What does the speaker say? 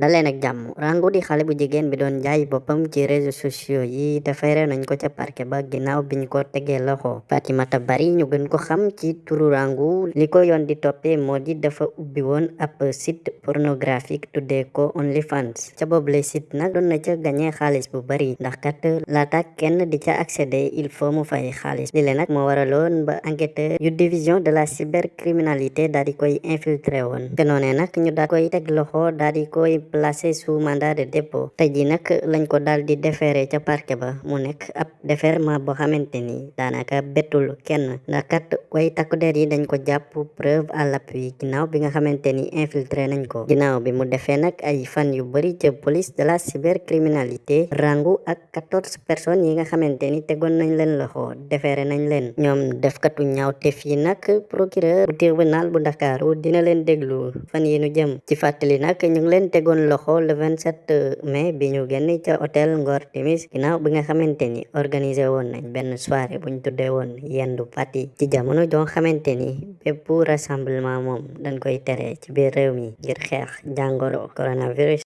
daleen ak jàmm Rangou di xale bu jigéen bi doon jaay boppam ci réseaux sociaux yi defeere nañ ko ca parquet ba ginnaaw biñ ko tegee loxo Bari ñu gën ko xam ci turu Rangou li ko yoon di toppee moo di dafa ubbi woon ab site pornographique tuddee ko OnlyFans. Ca boobule site nag doon na ca gañee xaalis bu bari. Ndax kat laata kenn di ca accéder il faut mu fay xaalis li le nag moo waraloon ba enquêteur yu division de la cybercriminalité daal di koy infiltré woon te noonee nag ñu daal koy loxo daal di koy placé sous mandat de dépôt tey ji nag lañ ko daal di déféré ca parquet ba. Mu nekk ab déferment boo xamante ni daanaka bettul kenn ndax kat way takku der yi dañ ko jàpp preuve à l'appui ginnaaw bi nga xamante ni infiltré nañ ko. Ginnaaw bi mu defee nag ay fan yu bari ca police de la cybercriminalité Rangou ak quatorze personnes yi nga xamante ni tegoon nañ leen loxo déféré nañ leen ñoom defkatu ñaawteef yi nag procureur bu tribunal bu Ndakaaru dina leen déglu fan yi nu jëm ci fàttali nag ñu leen loxo le 27 mai bi ñu génn ca hôtel Ngor Timis ginnaaw bi nga xamante ni organisé woon nañ benn soirée buñ tuddee woon yendu party ci jamono joo xamante ni bépp rassemblement moom dañ koy tere ci biir réew mi ngir xeex jàngoro coronavirus